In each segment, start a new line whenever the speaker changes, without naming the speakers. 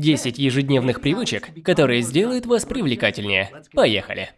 10 ежедневных привычек, которые сделают вас привлекательнее. Поехали!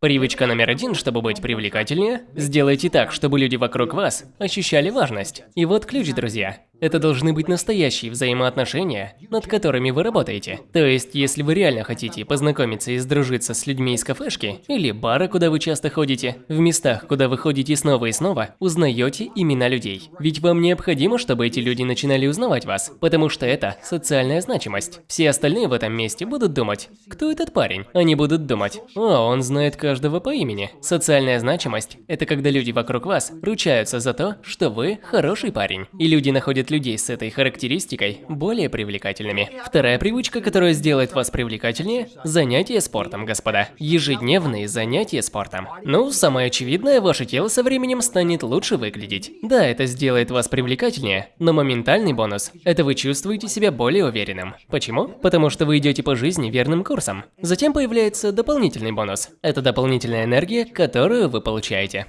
Привычка номер один, чтобы быть привлекательнее – сделайте так, чтобы люди вокруг вас ощущали важность. И вот ключ, друзья. Это должны быть настоящие взаимоотношения, над которыми вы работаете. То есть, если вы реально хотите познакомиться и сдружиться с людьми из кафешки или бара, куда вы часто ходите, в местах, куда вы ходите снова и снова, узнаете имена людей. Ведь вам необходимо, чтобы эти люди начинали узнавать вас, потому что это социальная значимость. Все остальные в этом месте будут думать, кто этот парень? Они будут думать, о, он знает каждого по имени. Социальная значимость – это когда люди вокруг вас ручаются за то, что вы хороший парень. И люди находят людей с этой характеристикой более привлекательными. Вторая привычка, которая сделает вас привлекательнее – занятие спортом, господа. Ежедневные занятия спортом. Ну, самое очевидное, ваше тело со временем станет лучше выглядеть. Да, это сделает вас привлекательнее, но моментальный бонус – это вы чувствуете себя более уверенным. Почему? Потому что вы идете по жизни верным курсом. Затем появляется дополнительный бонус. Это дополнительная энергия, которую вы получаете.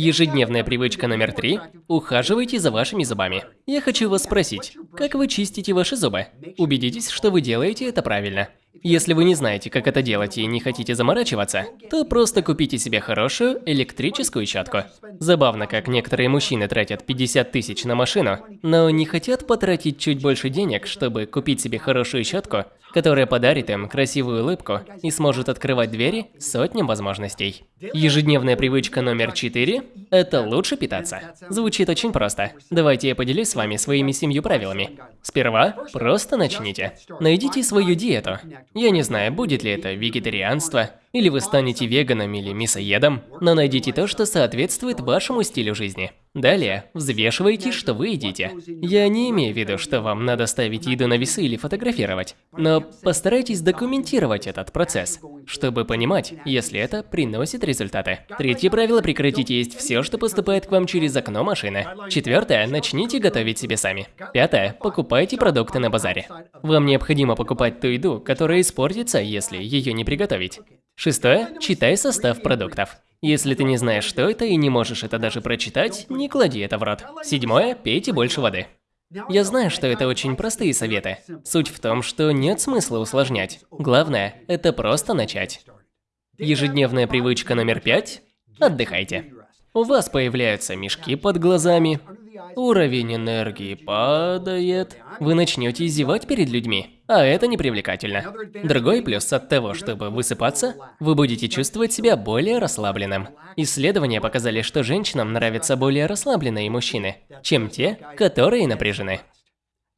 Ежедневная привычка номер три – ухаживайте за вашими зубами. Я хочу вас спросить, как вы чистите ваши зубы? Убедитесь, что вы делаете это правильно. Если вы не знаете, как это делать и не хотите заморачиваться, то просто купите себе хорошую электрическую щетку. Забавно, как некоторые мужчины тратят 50 тысяч на машину, но не хотят потратить чуть больше денег, чтобы купить себе хорошую щетку, которая подарит им красивую улыбку и сможет открывать двери сотням возможностей. Ежедневная привычка номер 4 – это лучше питаться. Звучит очень просто. Давайте я поделюсь с вами своими семью правилами. Сперва просто начните. Найдите свою диету. Я не знаю, будет ли это вегетарианство, или вы станете веганом или мясоедом, но найдите то, что соответствует вашему стилю жизни. Далее, взвешивайте, что вы едите. Я не имею в виду, что вам надо ставить еду на весы или фотографировать, но постарайтесь документировать этот процесс, чтобы понимать, если это приносит результаты. Третье правило – прекратите есть все, что поступает к вам через окно машины. Четвертое – начните готовить себе сами. Пятое – покупайте продукты на базаре. Вам необходимо покупать ту еду, которая испортится, если ее не приготовить. Шестое – читай состав продуктов. Если ты не знаешь, что это и не можешь это даже прочитать, не клади это в рот. Седьмое – пейте больше воды. Я знаю, что это очень простые советы. Суть в том, что нет смысла усложнять. Главное – это просто начать. Ежедневная привычка номер пять – отдыхайте. У вас появляются мешки под глазами, уровень энергии падает, вы начнете зевать перед людьми, а это непривлекательно. Другой плюс от того, чтобы высыпаться, вы будете чувствовать себя более расслабленным. Исследования показали, что женщинам нравятся более расслабленные мужчины, чем те, которые напряжены.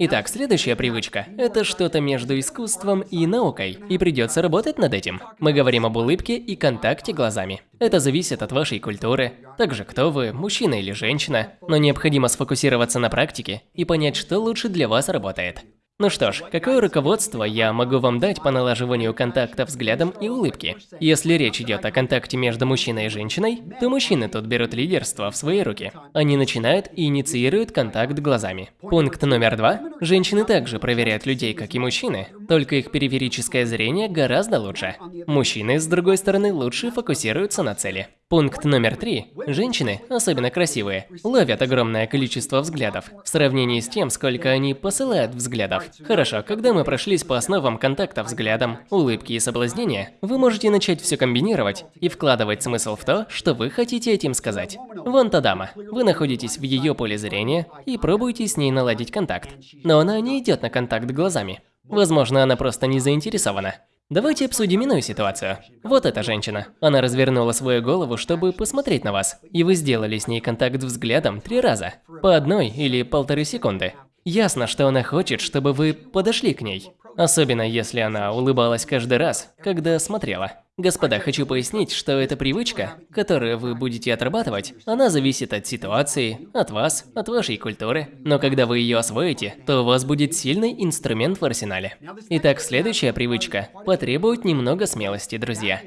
Итак, следующая привычка – это что-то между искусством и наукой, и придется работать над этим. Мы говорим об улыбке и контакте глазами. Это зависит от вашей культуры, также кто вы, мужчина или женщина, но необходимо сфокусироваться на практике и понять, что лучше для вас работает. Ну что ж, какое руководство я могу вам дать по налаживанию контакта взглядом и улыбки? Если речь идет о контакте между мужчиной и женщиной, то мужчины тут берут лидерство в свои руки. Они начинают и инициируют контакт глазами. Пункт номер два. Женщины также проверяют людей, как и мужчины, только их периферическое зрение гораздо лучше. Мужчины, с другой стороны, лучше фокусируются на цели. Пункт номер три. Женщины, особенно красивые, ловят огромное количество взглядов в сравнении с тем, сколько они посылают взглядов. Хорошо, когда мы прошлись по основам контакта взглядом, улыбки и соблазнения, вы можете начать все комбинировать и вкладывать смысл в то, что вы хотите этим сказать. Вон та дама. Вы находитесь в ее поле зрения и пробуете с ней наладить контакт. Но она не идет на контакт глазами. Возможно, она просто не заинтересована. Давайте обсудим иную ситуацию. Вот эта женщина. Она развернула свою голову, чтобы посмотреть на вас. И вы сделали с ней контакт взглядом три раза. По одной или полторы секунды. Ясно, что она хочет, чтобы вы подошли к ней. Особенно если она улыбалась каждый раз, когда смотрела. Господа, хочу пояснить, что эта привычка, которую вы будете отрабатывать, она зависит от ситуации, от вас, от вашей культуры. Но когда вы ее освоите, то у вас будет сильный инструмент в арсенале. Итак, следующая привычка потребует немного смелости, друзья.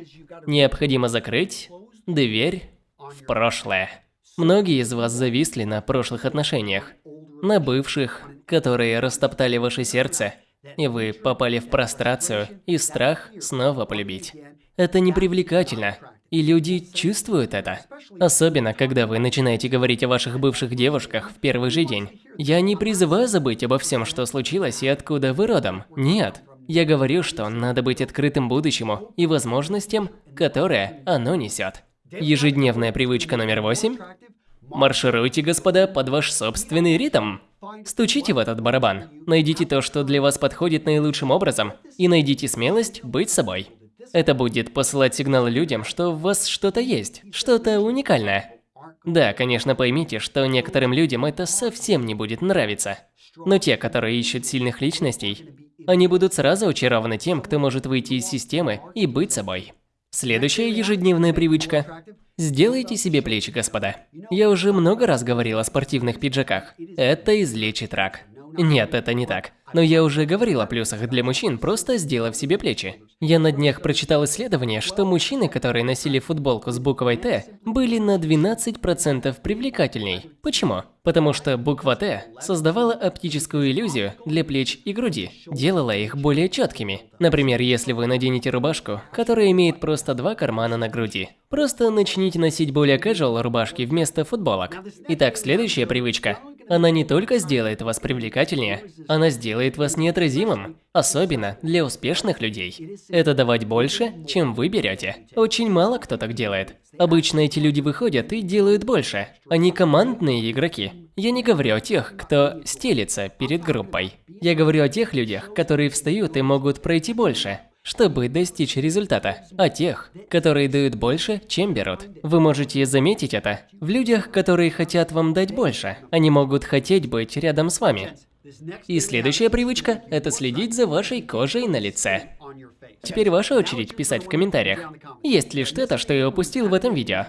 Необходимо закрыть дверь в прошлое. Многие из вас зависли на прошлых отношениях, на бывших, которые растоптали ваше сердце, и вы попали в прострацию и страх снова полюбить. Это непривлекательно, И люди чувствуют это. Особенно, когда вы начинаете говорить о ваших бывших девушках в первый же день. Я не призываю забыть обо всем, что случилось и откуда вы родом. Нет. Я говорю, что надо быть открытым будущему и возможностям, которые оно несет. Ежедневная привычка номер восемь. Маршируйте, господа, под ваш собственный ритм. Стучите в этот барабан, найдите то, что для вас подходит наилучшим образом, и найдите смелость быть собой. Это будет посылать сигналы людям, что в вас что-то есть, что-то уникальное. Да, конечно, поймите, что некоторым людям это совсем не будет нравиться. Но те, которые ищут сильных личностей, они будут сразу очарованы тем, кто может выйти из системы и быть собой. Следующая ежедневная привычка. Сделайте себе плечи, господа. Я уже много раз говорил о спортивных пиджаках. Это излечит рак. Нет, это не так. Но я уже говорил о плюсах для мужчин, просто сделав себе плечи. Я на днях прочитал исследование, что мужчины, которые носили футболку с буквой «Т», были на 12% привлекательней. Почему? Потому что буква «Т» создавала оптическую иллюзию для плеч и груди, делала их более четкими. Например, если вы наденете рубашку, которая имеет просто два кармана на груди. Просто начните носить более casual рубашки вместо футболок. Итак, следующая привычка она не только сделает вас привлекательнее, она сделает вас неотразимым, особенно для успешных людей. Это давать больше, чем вы берете. Очень мало кто так делает. Обычно эти люди выходят и делают больше. Они командные игроки. Я не говорю о тех, кто стелится перед группой. Я говорю о тех людях, которые встают и могут пройти больше чтобы достичь результата, а тех, которые дают больше, чем берут. Вы можете заметить это в людях, которые хотят вам дать больше. Они могут хотеть быть рядом с вами. И следующая привычка – это следить за вашей кожей на лице. Теперь ваша очередь писать в комментариях, есть ли что-то, что я упустил в этом видео.